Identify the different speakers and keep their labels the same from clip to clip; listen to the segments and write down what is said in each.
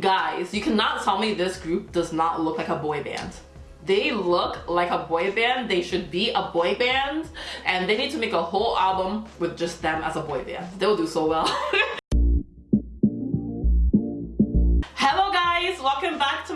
Speaker 1: Guys, you cannot tell me this group does not look like a boy band. They look like a boy band. They should be a boy band. And they need to make a whole album with just them as a boy band. They'll do so well.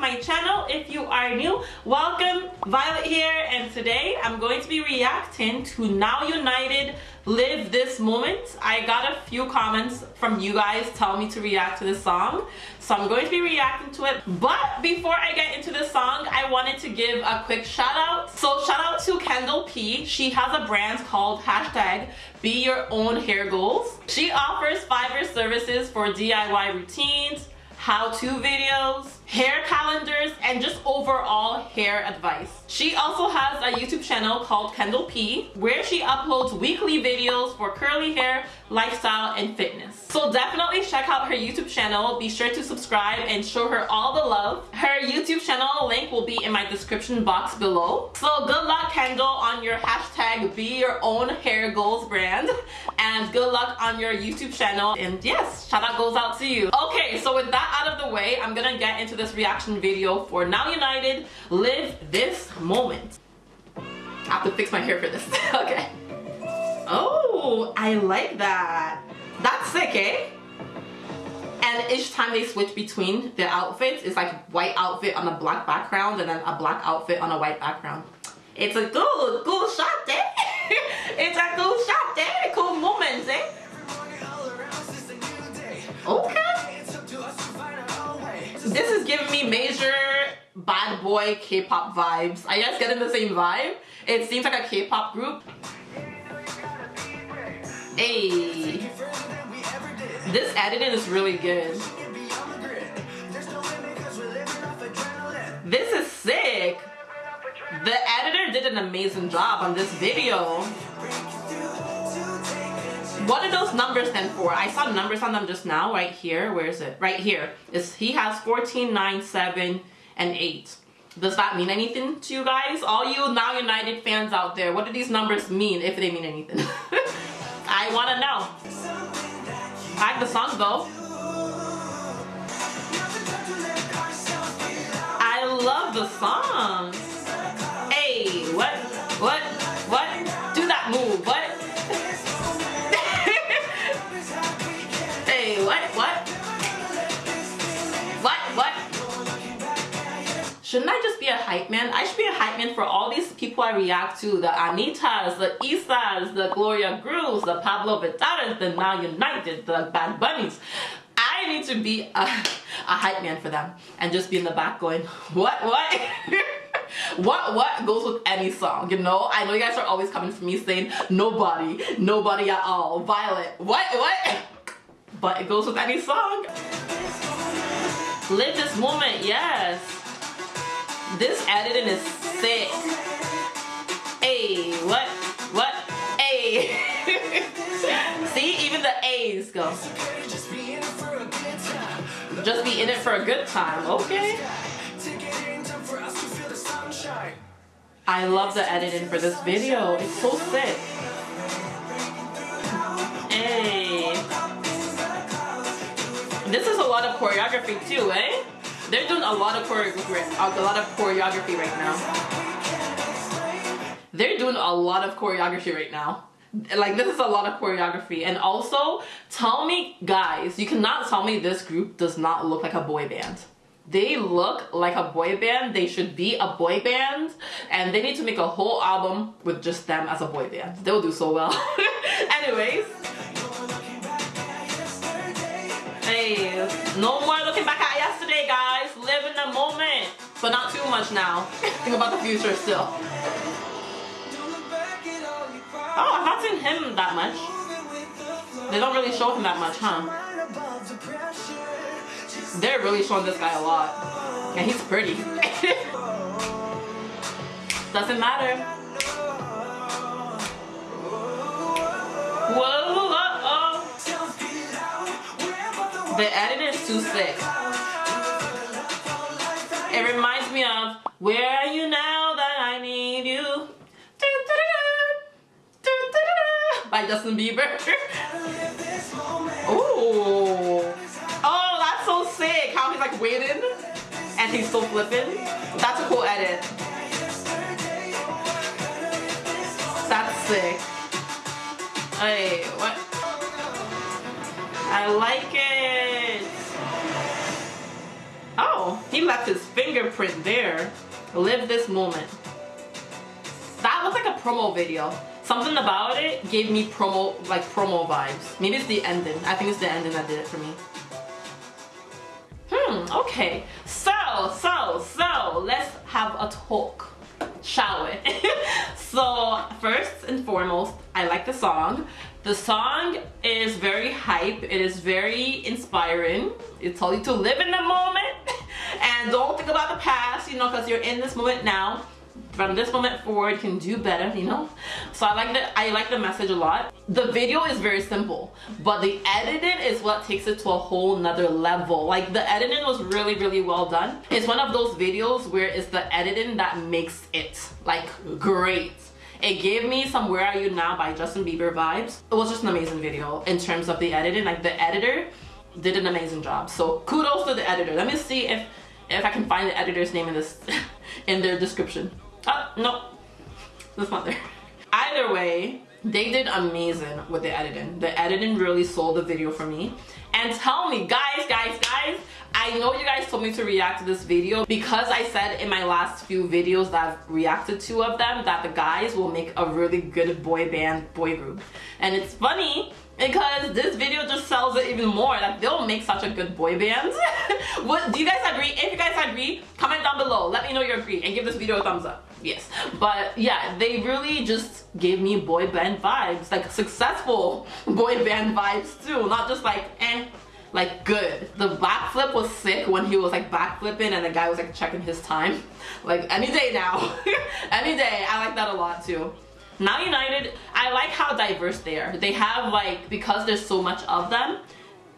Speaker 1: my channel. If you are new, welcome. Violet here and today I'm going to be reacting to Now United Live This Moment. I got a few comments from you guys telling me to react to this song. So I'm going to be reacting to it. But before I get into the song, I wanted to give a quick shout out. So shout out to Kendall P. She has a brand called hashtag Be Your Own Hair Goals. She offers fiber services for DIY routines, how-to videos, hair calendars, and just overall hair advice. She also has a YouTube channel called Kendall P where she uploads weekly videos for curly hair, lifestyle, and fitness. So definitely check out her YouTube channel. Be sure to subscribe and show her all the love. Her YouTube channel link will be in my description box below. So good luck Kendall on your hashtag be your own hair goals brand and good luck on your YouTube channel and yes, shout out goes out to you. Okay, so with that out of the way, I'm gonna get into this reaction video for Now United Live This Moment. I have to fix my hair for this. okay. Oh, I like that. That's sick, eh? And each time they switch between the outfits, it's like white outfit on a black background and then a black outfit on a white background. It's a good, good shot, eh? Boy K-pop vibes. Are you guys getting the same vibe? It seems like a K-pop group. Hey. This editing is really good. This is sick. The editor did an amazing job on this video. What do those numbers stand for? I saw numbers on them just now, right here. Where is it? Right here. Is he has 14, 9, 7, and 8. Does that mean anything to you guys? All you Now United fans out there, what do these numbers mean, if they mean anything? I want to know. I like the song though. I love the song. Man for all these people I react to. The Anittas, the Isas, the Gloria Grooves, the Pablo Vittaras, the Now United, the Bad Bunnies. I need to be a, a hype man for them and just be in the back going, what, what? what what goes with any song you know i know you guys are always coming for me saying nobody nobody at all violet what what but it goes with any song live this moment yes this editing is sick. Hey, what? What? Hey. See, even the A's go. Just be in it for a good time. Okay. I love the editing for this video. It's so sick. Hey. This is a lot of choreography too, eh? They're doing a lot of choreography, a lot of choreography right now. They're doing a lot of choreography right now. Like this is a lot of choreography. And also, tell me, guys, you cannot tell me this group does not look like a boy band. They look like a boy band. They should be a boy band. And they need to make a whole album with just them as a boy band. They'll do so well. Anyways. Hey, no more looking back at yesterday, Too much now. Think about the future still. Oh, I've not seen him that much. They don't really show him that much, huh? They're really showing this guy a lot. And he's pretty. Doesn't matter. Whoa. The editing is too sick. It reminds me of Where Are You Now That I Need You by Justin Bieber. Ooh. Oh, that's so sick how he's like waiting and he's still flipping. That's a cool edit. That's sick. Hey, what? I like it. He left his fingerprint there. Live this moment. That was like a promo video. Something about it gave me promo, like promo vibes. Maybe it's the ending. I think it's the ending that did it for me. Hmm, okay. So, so, so, let's have a talk, shall we? so, first and foremost, I like the song. The song is very hype. It is very inspiring. It tells you to live in the moment don't think about the past, you know, because you're in this moment now from this moment forward can do better you know so i like the i like the message a lot the video is very simple but the editing is what takes it to a whole nother level like the editing was really really well done it's one of those videos where it's the editing that makes it like great it gave me some Where Are You Now by Justin Bieber vibes. It was just an amazing video in terms of the editing. Like the editor did an amazing job. So kudos to the editor. Let me see if if I can find the editor's name in this in their description. Oh, no. That's not there. Either way, they did amazing with the editing. The editing really sold the video for me. And tell me, guys, guys, guys, I know you guys told me to react to this video because I said in my last few videos that I've reacted to of them that the guys will make a really good boy band boy group. And it's funny because this video just sells it even more. Like they'll make such a good boy band. What do you guys agree? If you guys agree comment down below. Let me know you agree and give this video a thumbs up. Yes. But yeah they really just gave me boy band vibes. Like successful boy band vibes too. Not just like eh like good. The backflip was sick when he was like backflipping and the guy was like checking his time. Like any day now. Any day. I like that a lot too now United, I like how diverse they are. They have like, because there's so much of them,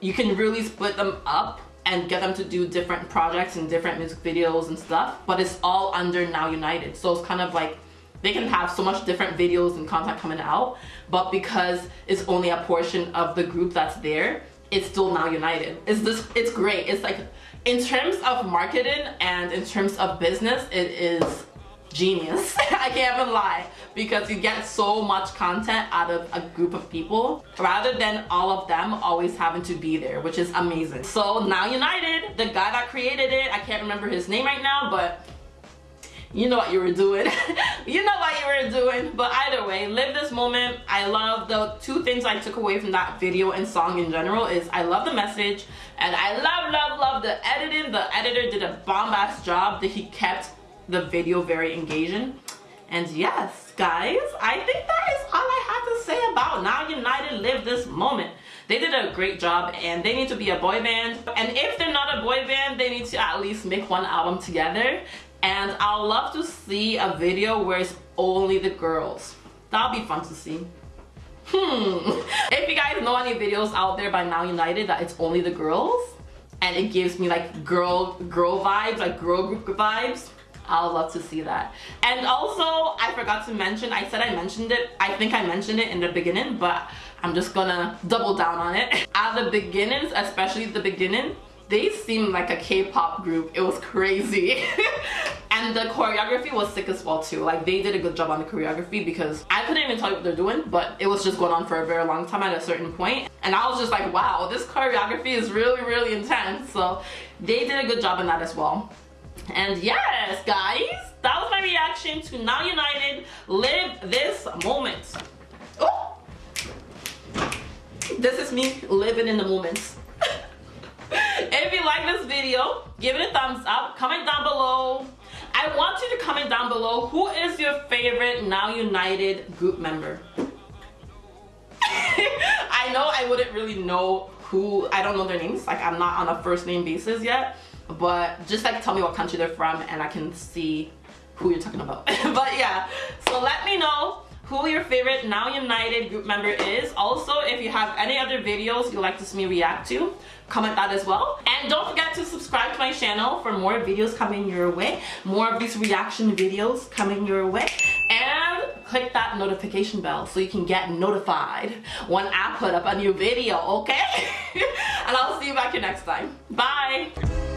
Speaker 1: you can really split them up and get them to do different projects and different music videos and stuff, but it's all under Now United. So it's kind of like, they can have so much different videos and content coming out, but because it's only a portion of the group that's there, it's still Now United. It's this, it's great. It's like, in terms of marketing and in terms of business, it is genius. I can't even lie. Because you get so much content out of a group of people rather than all of them always having to be there, which is amazing. So now United, the guy that created it, I can't remember his name right now, but you know what you were doing. You know what you were doing. But either way live this moment. I love the two things i took away from that video and song in general is i love the message and i love love love the editing. The editor did a bomb ass job that he kept the video very engaging. And yes, guys, I think that is all I have to say about Now United Live This Moment. They did a great job and they need to be a boy band. And if they're not a boy band, they need to at least make one album together. And I'll love to see a video where it's only the girls. That'll be fun to see. Hmm. If you guys know any videos out there by Now United that it's only the girls and it gives me like girl girl vibes, like girl group vibes, I'll love to see that. And also, I forgot to mention, I said I mentioned it, I think I mentioned it in the beginning, but I'm just gonna double down on it. At the beginnings, especially the beginning, they seemed like a K-pop group. It was crazy. and the choreography was sick as well too. Like they did a good job on the choreography because I couldn't even tell you what they're doing, but it was just going on for a very long time at a certain point. And I was just like, wow, this choreography is really, really intense. So they did a good job in that as well. And yes, guys, that was my reaction to Now United Live This Moment. Oh! This is me living in the moments. if you like this video, give it a thumbs up, comment down below. I want you to comment down below who is your favorite Now United group member. I know I wouldn't really know who, I don't know their names, like I'm not on a first name basis yet but just like tell me what country they're from and I can see who you're talking about but yeah so let me know who your favorite Now United group member is. Also, if you have any other videos you'd like to see me react to, comment that as well. And don't forget to subscribe to my channel for more videos coming your way. More of these reaction videos coming your way. And click that notification bell so you can get notified when I put up a new video, okay? and I'll see you back here next time. Bye!